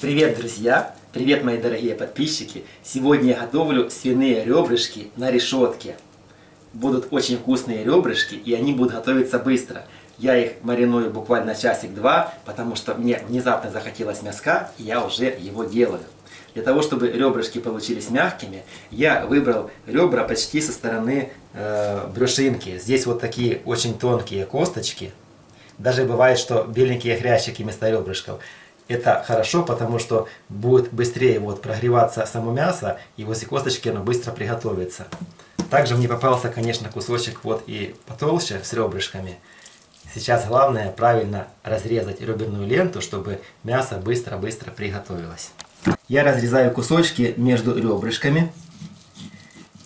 Привет, друзья! Привет, мои дорогие подписчики! Сегодня я готовлю свиные ребрышки на решетке. Будут очень вкусные ребрышки, и они будут готовиться быстро. Я их мариную буквально часик-два, потому что мне внезапно захотелось мяска, и я уже его делаю. Для того, чтобы ребрышки получились мягкими, я выбрал ребра почти со стороны э, брюшинки. Здесь вот такие очень тонкие косточки. Даже бывает, что беленькие хрящики вместо ребрышков. Это хорошо, потому что будет быстрее вот прогреваться само мясо, и возле косточки оно быстро приготовится. Также мне попался, конечно, кусочек вот и потолще с ребрышками. Сейчас главное правильно разрезать реберную ленту, чтобы мясо быстро-быстро приготовилось. Я разрезаю кусочки между ребрышками.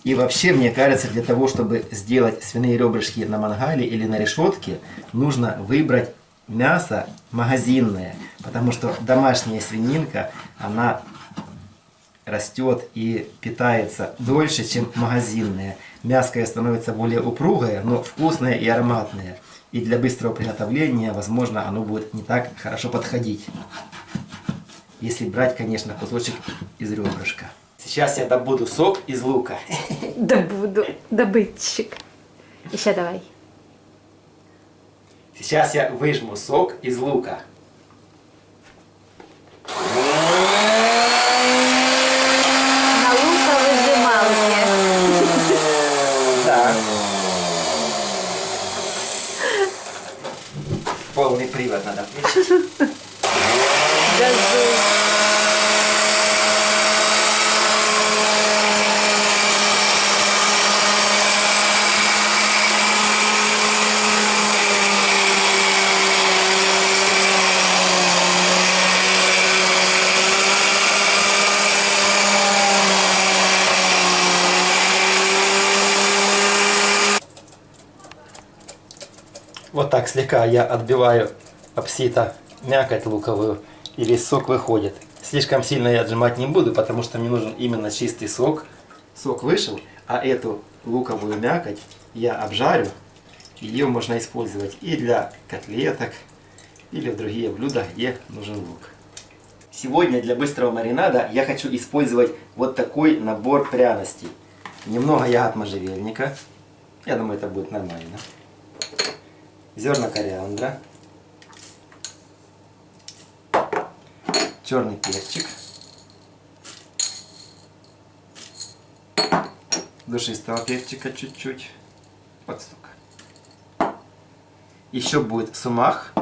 И вообще, мне кажется, для того, чтобы сделать свиные ребрышки на мангале или на решетке, нужно выбрать мясо магазинное, потому что домашняя свининка, она растет и питается дольше, чем магазинная. Мяско становится более упругое, но вкусное и ароматное. И для быстрого приготовления, возможно, оно будет не так хорошо подходить. Если брать, конечно, кусочек из ребрышка. Сейчас я добуду сок из лука. Добуду, добытчик. Еще давай. Сейчас я выжму сок из лука. На луковыжималке. Да. Полный привод надо включить. Вот так слегка я отбиваю об сито мякоть луковую, и весь сок выходит. Слишком сильно я отжимать не буду, потому что мне нужен именно чистый сок. Сок вышел, а эту луковую мякоть я обжарю. Ее можно использовать и для котлеток, или в другие блюда, где нужен лук. Сегодня для быстрого маринада я хочу использовать вот такой набор пряностей. Немного ягод можжевельника. Я думаю, это будет нормально зерна кориандра, черный перчик, душистого перчика чуть-чуть, вот столько. Еще будет сумах,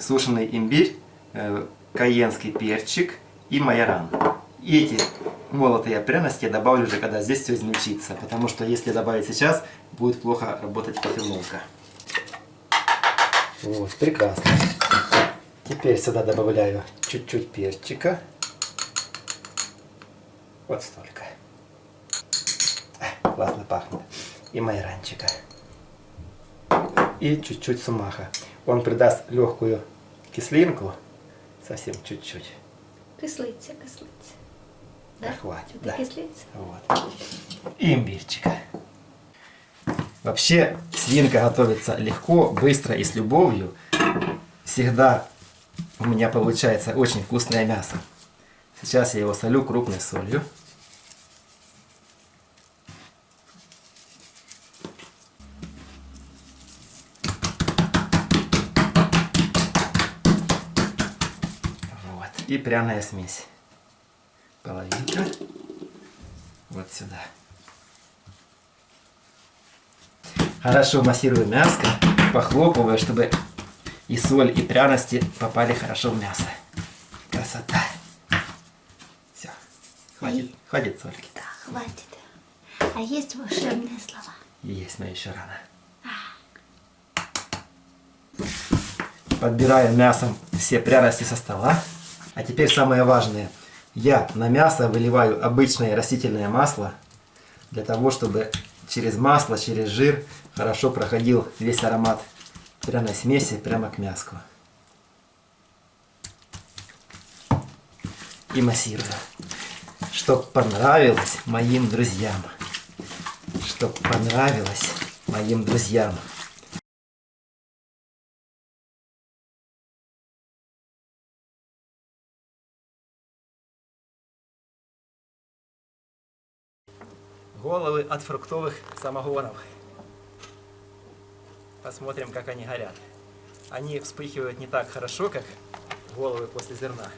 сушеный имбирь, э, каенский перчик и майоран. И эти молотые пряности я добавлю уже, когда здесь все измельчится, потому что если добавить сейчас, будет плохо работать кофемолка. Вот, прекрасно. Теперь сюда добавляю чуть-чуть перчика. Вот столько. Классно пахнет. И майранчика. И чуть-чуть сумаха. Он придаст легкую кислинку. Совсем чуть-чуть. Кислиться, кислиться. Да? Хватит, Это да. кислится? Вот. И имбирчика. Вообще, свинка готовится легко, быстро и с любовью. Всегда у меня получается очень вкусное мясо. Сейчас я его солю крупной солью. Вот. И пряная смесь. Половинка. Вот сюда. Хорошо массирую мяско, похлопываю, чтобы и соль, и пряности попали хорошо в мясо. Красота. Все. Хватит, хватит сольки. Да, хватит. А есть волшебные слова? Есть, но еще рано. Подбираю мясом все пряности со стола. А теперь самое важное. Я на мясо выливаю обычное растительное масло, для того, чтобы через масло, через жир хорошо проходил весь аромат пряной смеси прямо к мяску. И массирую. Чтоб понравилось моим друзьям. Чтоб понравилось моим друзьям. Головы от фруктовых самогонов. Посмотрим, как они горят. Они вспыхивают не так хорошо, как головы после зерна.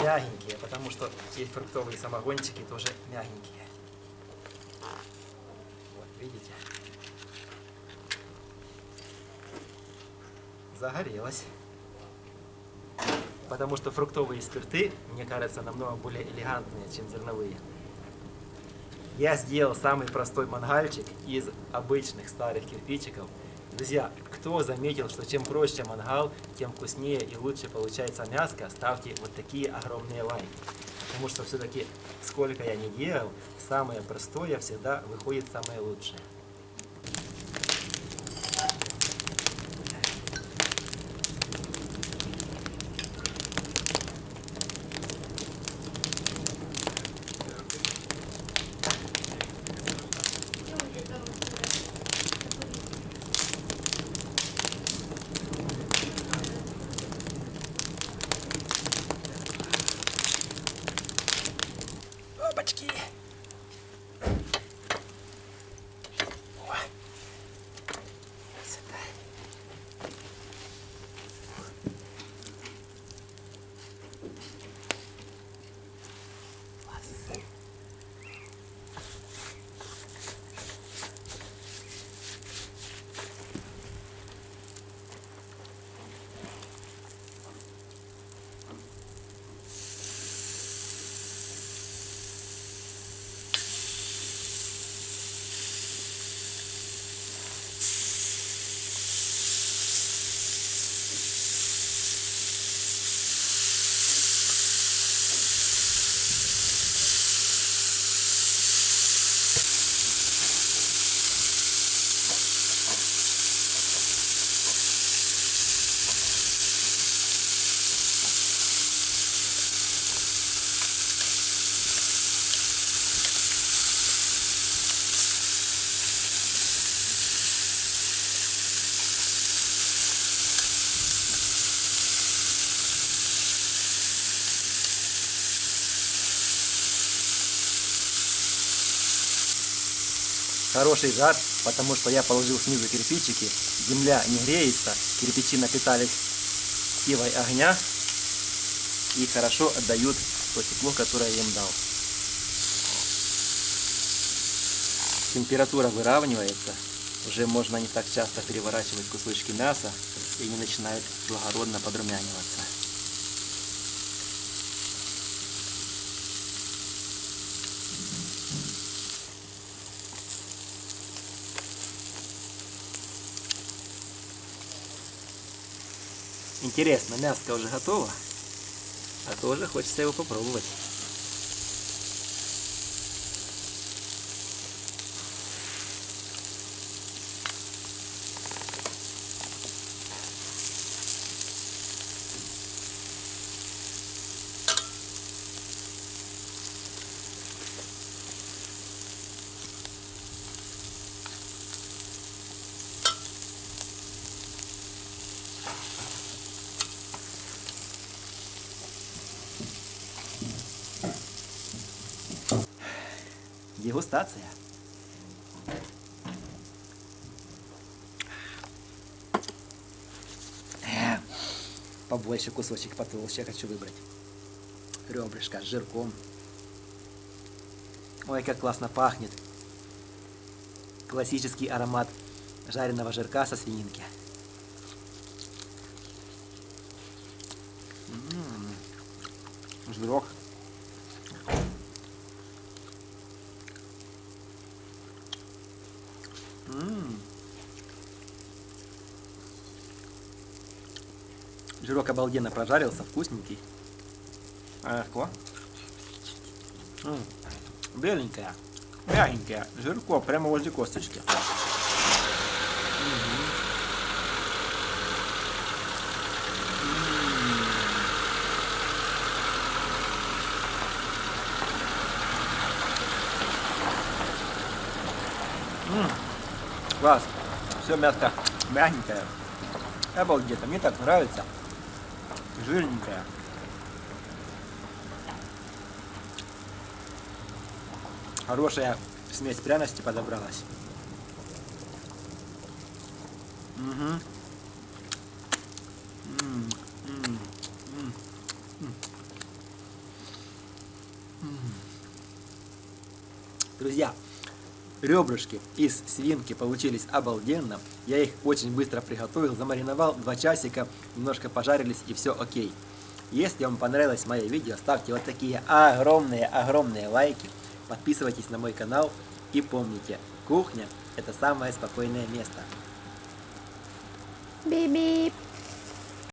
Мягенькие, потому что эти фруктовые самогончики тоже мягенькие. Вот, видите? Загорелось. Потому что фруктовые спирты, мне кажется, намного более элегантные, чем зерновые. Я сделал самый простой мангальчик из обычных старых кирпичиков. Друзья, кто заметил, что чем проще мангал, тем вкуснее и лучше получается мяско, ставьте вот такие огромные лайки. Потому что все-таки, сколько я не делал, самое простое всегда выходит самое лучшее. Хороший жар, потому что я положил снизу кирпичики, земля не греется, кирпичи напитались силой огня и хорошо отдают то тепло, которое я им дал. Температура выравнивается, уже можно не так часто переворачивать кусочки мяса и они начинают благородно подрумяниваться. Интересно, мяско уже готово, а тоже хочется его попробовать. Дегустация. Э, Побольше кусочек потолще хочу выбрать. Ребрышко с жирком. Ой, как классно пахнет. Классический аромат жареного жирка со свининки. М, Жирок. М. Жирок обалденно прожарился, вкусненький. А, легко. М, Беленькая, мягенькая, жирко прямо возле косточки. Класс. Все мяско мягенькое. Обалдеть, мне так нравится. Жирненькое. Хорошая Смесь пряности подобралась. М. Друзья, ребрышки из свинки получились обалденно. Я их очень быстро приготовил, замариновал 2 часика, немножко пожарились и все окей. Если вам понравилось мое видео, ставьте вот такие огромные-огромные лайки, подписывайтесь на мой канал и помните, кухня это самое спокойное место. Бип-бип.